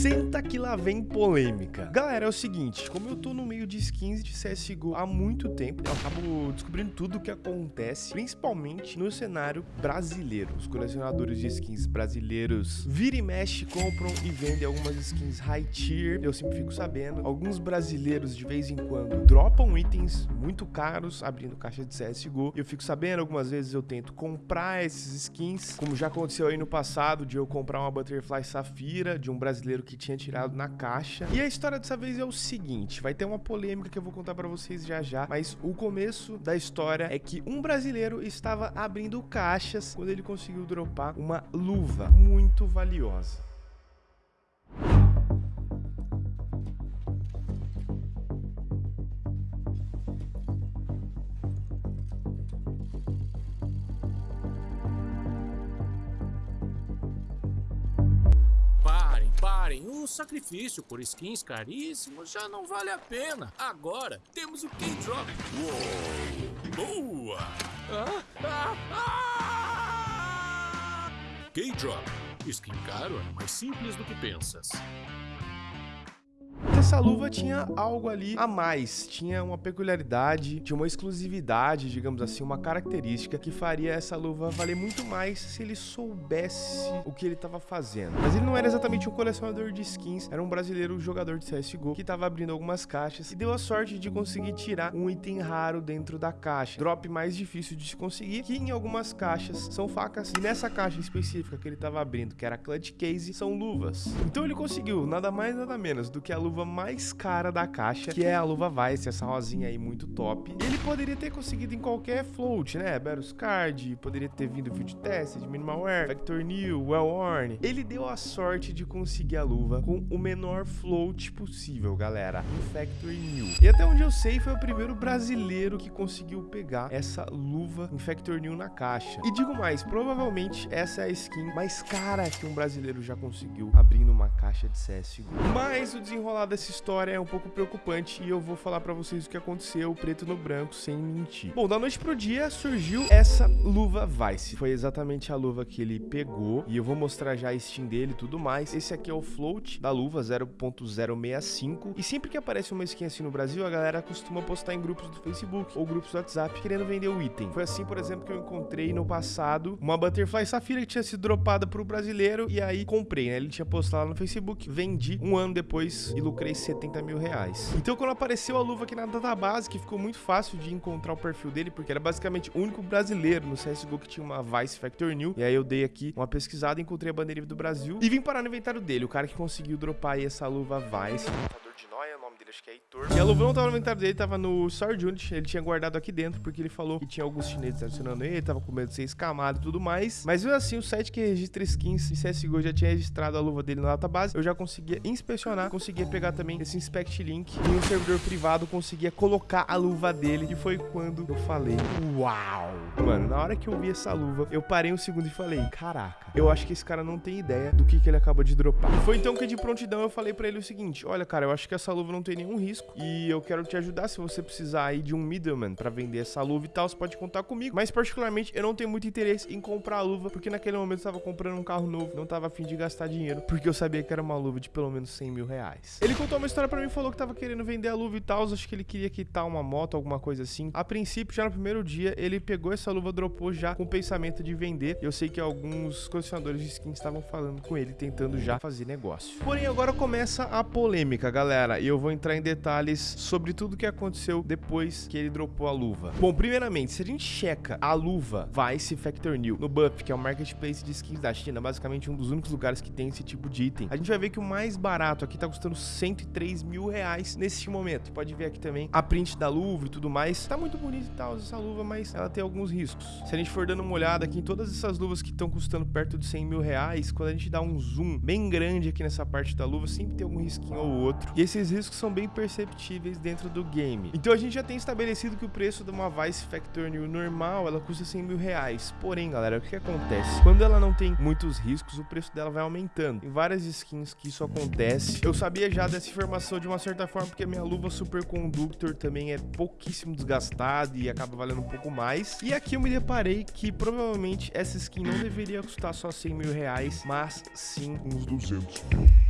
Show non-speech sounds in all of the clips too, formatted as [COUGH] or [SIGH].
Senta que lá vem polêmica. Galera, é o seguinte, como eu tô no meio de skins de CSGO há muito tempo, eu acabo descobrindo tudo o que acontece, principalmente no cenário brasileiro. Os colecionadores de skins brasileiros vira e mexe, compram e vendem algumas skins high tier, eu sempre fico sabendo. Alguns brasileiros, de vez em quando, dropam itens muito caros, abrindo caixa de CSGO. Eu fico sabendo, algumas vezes eu tento comprar esses skins, como já aconteceu aí no passado, de eu comprar uma Butterfly Safira, de um brasileiro que tinha tirado na caixa. E a história dessa vez é o seguinte, vai ter uma polêmica que eu vou contar para vocês já já, mas o começo da história é que um brasileiro estava abrindo caixas quando ele conseguiu dropar uma luva muito valiosa. O sacrifício por skins caríssimos já não vale a pena. Agora temos o K-Drop. Boa! Ah, ah, ah! K-Drop. Skin caro é mais simples do que pensas essa luva tinha algo ali a mais, tinha uma peculiaridade, tinha uma exclusividade, digamos assim, uma característica que faria essa luva valer muito mais se ele soubesse o que ele estava fazendo. Mas ele não era exatamente um colecionador de skins, era um brasileiro jogador de CSGO que estava abrindo algumas caixas e deu a sorte de conseguir tirar um item raro dentro da caixa. Drop mais difícil de se conseguir, que em algumas caixas são facas e nessa caixa específica que ele estava abrindo, que era Clutch Case, são luvas. Então ele conseguiu nada mais nada menos do que a luva mais cara da caixa, que é a luva Vice, essa rosinha aí muito top. Ele poderia ter conseguido em qualquer float, né? Berus Card, poderia ter vindo Field Tested, Minimalware, Factor New, Well Worn. Ele deu a sorte de conseguir a luva com o menor float possível, galera, um Factor New. E até onde eu sei, foi o primeiro brasileiro que conseguiu pegar essa luva em Factor New na caixa. E digo mais, provavelmente essa é a skin mais cara que um brasileiro já conseguiu abrindo uma caixa de CSGO. Mas o desenrolar desse essa história é um pouco preocupante e eu vou falar para vocês o que aconteceu preto no branco sem mentir. Bom, da noite pro dia surgiu essa luva Vice. Foi exatamente a luva que ele pegou e eu vou mostrar já a Steam dele e tudo mais. Esse aqui é o float da luva 0.065 e sempre que aparece uma skin assim no Brasil, a galera costuma postar em grupos do Facebook ou grupos do WhatsApp querendo vender o item. Foi assim, por exemplo, que eu encontrei no passado uma Butterfly Safira que tinha sido dropada pro brasileiro e aí comprei, né? Ele tinha postado lá no Facebook, vendi um ano depois e lucrei 70 mil reais. Então quando apareceu a luva aqui na database, que ficou muito fácil de encontrar o perfil dele, porque era basicamente o único brasileiro no CSGO que tinha uma Vice Factor New, e aí eu dei aqui uma pesquisada, encontrei a bandeira do Brasil e vim parar no inventário dele, o cara que conseguiu dropar aí essa luva Vice dele, acho que é Heitor. E a luva não tava no inventário dele, tava no Sword Unit. Ele tinha guardado aqui dentro, porque ele falou que tinha alguns chineses adicionando ele, tava com medo de ser escamado e tudo mais. Mas mesmo assim, o site que registra skins de CSGO já tinha registrado a luva dele na database. Eu já conseguia inspecionar, conseguia pegar também esse inspect link e um servidor privado conseguia colocar a luva dele. E foi quando eu falei, uau! Mano, na hora que eu vi essa luva, eu parei um segundo e falei, caraca, eu acho que esse cara não tem ideia do que, que ele acabou de dropar. E foi então que de prontidão eu falei pra ele o seguinte, olha, cara, eu acho que essa luva não tem nenhum risco e eu quero te ajudar se você precisar aí de um middleman para vender essa luva e tal, você pode contar comigo. Mas particularmente eu não tenho muito interesse em comprar a luva porque naquele momento eu tava comprando um carro novo, não tava afim de gastar dinheiro porque eu sabia que era uma luva de pelo menos 100 mil reais. Ele contou uma história para mim, falou que tava querendo vender a luva e tal, acho que ele queria quitar uma moto, alguma coisa assim. A princípio, já no primeiro dia, ele pegou essa luva, dropou já com o pensamento de vender. Eu sei que alguns colecionadores de skins estavam falando com ele, tentando já fazer negócio. Porém, agora começa a polêmica, galera, e eu vou entrar em detalhes sobre tudo que aconteceu depois que ele dropou a luva. Bom, primeiramente, se a gente checa a luva Vice Factor New no Buff, que é o marketplace de skins da China, basicamente um dos únicos lugares que tem esse tipo de item, a gente vai ver que o mais barato aqui tá custando 103 mil reais nesse momento. Pode ver aqui também a print da luva e tudo mais. Tá muito bonita e tal essa luva, mas ela tem alguns riscos. Se a gente for dando uma olhada aqui em todas essas luvas que estão custando perto de 100 mil reais, quando a gente dá um zoom bem grande aqui nessa parte da luva, sempre tem algum risquinho ou outro. E esses riscos são bem perceptíveis dentro do game. Então a gente já tem estabelecido que o preço de uma Vice Factor New normal, ela custa 100 mil reais. Porém, galera, o que acontece? Quando ela não tem muitos riscos, o preço dela vai aumentando. Em várias skins que isso acontece. Eu sabia já dessa informação de uma certa forma, porque a minha luva Super Conductor também é pouquíssimo desgastada e acaba valendo um pouco mais. E aqui eu me deparei que provavelmente essa skin não deveria custar só 100 mil reais, mas sim uns 200 mil.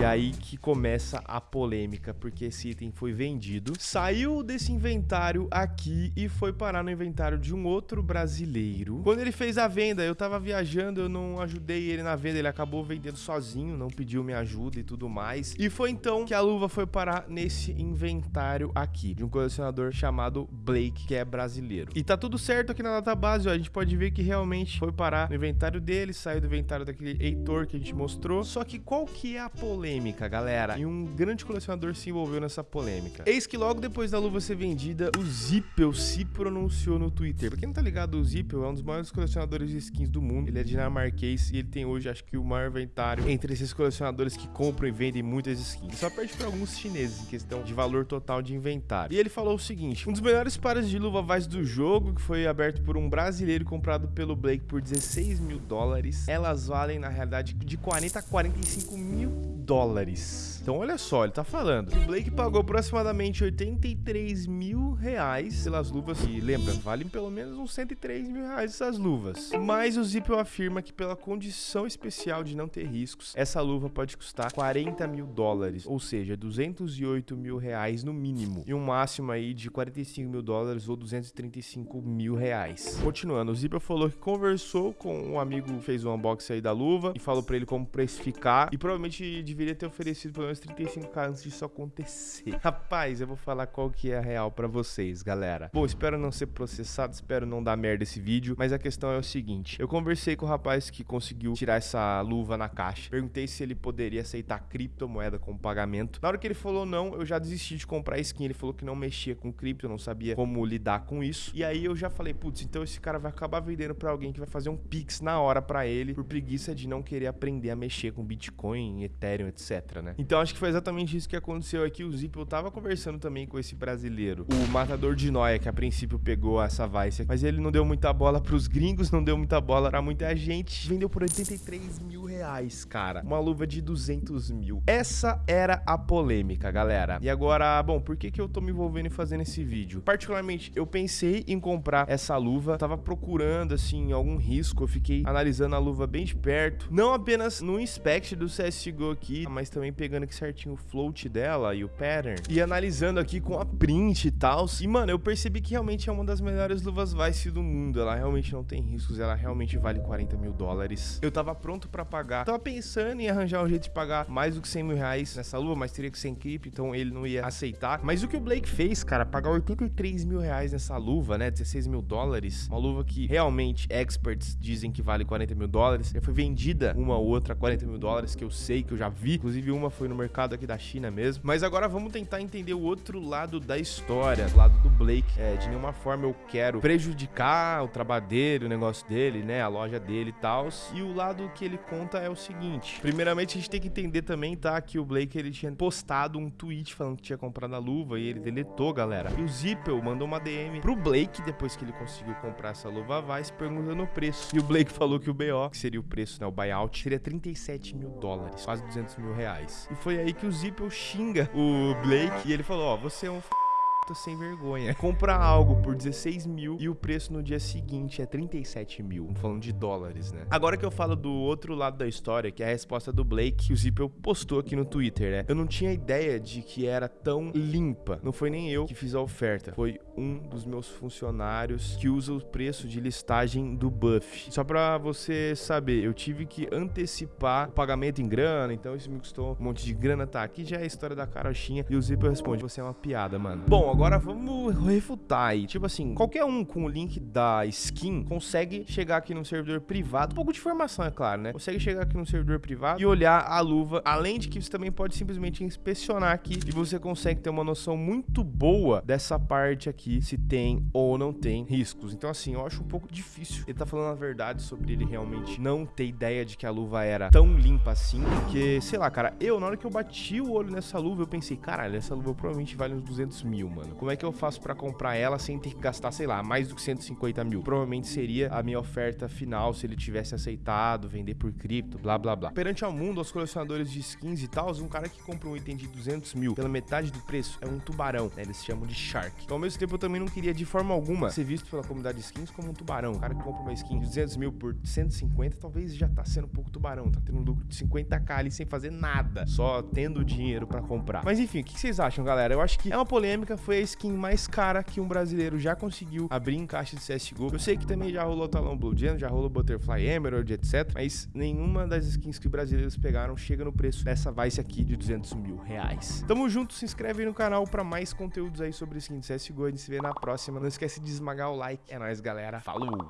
E aí que começa a polêmica, porque esse item foi vendido, saiu desse inventário aqui e foi parar no inventário de um outro brasileiro. Quando ele fez a venda, eu tava viajando, eu não ajudei ele na venda, ele acabou vendendo sozinho, não pediu minha ajuda e tudo mais. E foi então que a luva foi parar nesse inventário aqui, de um colecionador chamado Blake, que é brasileiro. E tá tudo certo aqui na database, ó, a gente pode ver que realmente foi parar no inventário dele, saiu do inventário daquele Heitor que a gente mostrou. Só que qual que é a polêmica, galera? E um grande colecionador se envolveu nessa polêmica. Eis que logo depois da luva ser vendida, o Zippel se pronunciou no Twitter. Pra quem não tá ligado, o Zippel é um dos maiores colecionadores de skins do mundo. Ele é dinamarquês e ele tem hoje, acho que, o maior inventário entre esses colecionadores que compram e vendem muitas skins. Só perde para alguns chineses em questão de valor total de inventário. E ele falou o seguinte: um dos melhores pares de luva Vice do jogo, que foi aberto por um brasileiro comprado pelo Blake por 16 mil dólares, elas valem, na realidade, de 40 a 45 mil dólares. dólares. Então, olha só, ele tá falando o Blake pagou aproximadamente 83 mil reais pelas luvas. E lembra, valem pelo menos uns 103 mil reais essas luvas. Mas o Zippel afirma que pela condição especial de não ter riscos, essa luva pode custar 40 mil dólares, ou seja, 208 mil reais no mínimo. E um máximo aí de 45 mil dólares ou 235 mil reais. Continuando, o Zippel falou que conversou com um amigo que fez o um unboxing aí da luva e falou pra ele como precificar. E provavelmente deveria ter oferecido pelo menos 35k antes disso acontecer. [LAUGHS] Rapaz, eu vou falar qual que é a real pra vocês, galera. Bom, espero não ser processado, espero não dar merda esse vídeo, mas a questão é o seguinte. Eu conversei com o rapaz que conseguiu tirar essa luva na caixa. Perguntei se ele poderia aceitar criptomoeda como pagamento. Na hora que ele falou não, eu já desisti de comprar skin. Ele falou que não mexia com cripto, não sabia como lidar com isso. E aí eu já falei, putz, então esse cara vai acabar vendendo pra alguém que vai fazer um pix na hora pra ele, por preguiça de não querer aprender a mexer com Bitcoin, Ethereum, etc, né? Então acho que foi exatamente isso que aconteceu aqui. O Zippel tava conversando também com esse brasileiro, o matador de noia, que a princípio pegou essa Vice, mas ele não deu muita bola pros gringos, não deu muita bola pra muita gente. Vendeu por 83 mil reais, cara. Uma luva de 200 mil. Essa era a polêmica, galera. E agora, bom, por que que eu tô me envolvendo em fazendo esse vídeo? Particularmente, eu pensei em comprar essa luva, tava procurando, assim, algum risco, eu fiquei analisando a luva bem de perto, não apenas no inspect do CSGO aqui, mas também pegando aqui certinho o float dela e o pattern, e analisando aqui com a print e tal, e mano, eu percebi que realmente é uma das melhores luvas Vice do mundo, ela realmente não tem riscos, ela realmente vale 40 mil dólares. Eu tava pronto pra pagar, tava pensando em arranjar um jeito de pagar mais do que 100 mil reais nessa luva, mas teria que ser em cripto, então ele não ia aceitar. Mas o que o Blake fez, cara, pagar 83 mil reais nessa luva, né, 16 mil dólares, uma luva que realmente experts dizem que vale 40 mil dólares, já foi vendida uma ou outra 40 mil dólares, que eu sei, que eu já vi, inclusive uma foi no mercado aqui da China mesmo. Mas agora vamos tentar entender o outro lado da história, o lado do Blake. É, de nenhuma forma eu quero prejudicar o trabalho dele, o negócio dele, né, a loja dele e tal. E o lado que ele conta é o seguinte. Primeiramente, a gente tem que entender também, tá, que o Blake, ele tinha postado um tweet falando que tinha comprado a luva e ele deletou, galera. E o Zippel mandou uma DM pro Blake, depois que ele conseguiu comprar essa luva Vice, perguntando o preço. E o Blake falou que o BO, que seria o preço, né, o buyout, seria 37 mil dólares, quase 200 mil reais. E foi aí que o Zippel xinga o Blake e ele falou, ó, oh, você é um f sem vergonha. Comprar algo por 16 mil e o preço no dia seguinte é 37 mil. Falando de dólares, né? Agora que eu falo do outro lado da história, que é a resposta do Blake, que o Zippel postou aqui no Twitter, né? Eu não tinha ideia de que era tão limpa. Não foi nem eu que fiz a oferta. Foi um dos meus funcionários que usa o preço de listagem do Buff. Só pra você saber, eu tive que antecipar o pagamento em grana, então isso me custou um monte de grana. Tá, aqui já é a história da carochinha. E o Zippel responde, você é uma piada, mano. Bom, agora vamos refutar aí. Tipo assim, qualquer um com o link da skin consegue chegar aqui no servidor privado. Um pouco de informação, é claro, né? Consegue chegar aqui no servidor privado e olhar a luva. Além de que você também pode simplesmente inspecionar aqui e você consegue ter uma noção muito boa dessa parte aqui, se tem ou não tem riscos. Então, assim, eu acho um pouco difícil ele tá falando a verdade sobre ele realmente não ter ideia de que a luva era tão limpa assim. Porque, sei lá, cara, eu, na hora que eu bati o olho nessa luva, eu pensei, caralho, essa luva provavelmente vale uns 200 mil, mano. Mano. Como é que eu faço pra comprar ela sem ter que gastar, sei lá, mais do que 150 mil? Provavelmente seria a minha oferta final se ele tivesse aceitado vender por cripto, blá blá blá. Perante ao mundo, aos colecionadores de skins e tal, um cara que compra um item de 200 mil pela metade do preço é um tubarão, né? Eles chamam de shark. Então, ao mesmo tempo, eu também não queria de forma alguma ser visto pela comunidade de skins como um tubarão. O cara que compra uma skin de 200 mil por 150, talvez já tá sendo um pouco tubarão, tá tendo um lucro de 50k ali sem fazer nada, só tendo dinheiro para comprar. Mas enfim, o que vocês acham, galera? Eu acho que é uma polêmica, foi a skin mais cara que um brasileiro já conseguiu abrir em caixa de CSGO. Eu sei que também já rolou Talão Blue Gen, já rolou Butterfly Emerald, etc. Mas nenhuma das skins que brasileiros pegaram chega no preço dessa Vice aqui de 200 mil reais. Tamo junto, se inscreve aí no canal para mais conteúdos aí sobre skin de CSGO. A gente se vê na próxima. Não esquece de esmagar o like. É nóis, galera. Falou!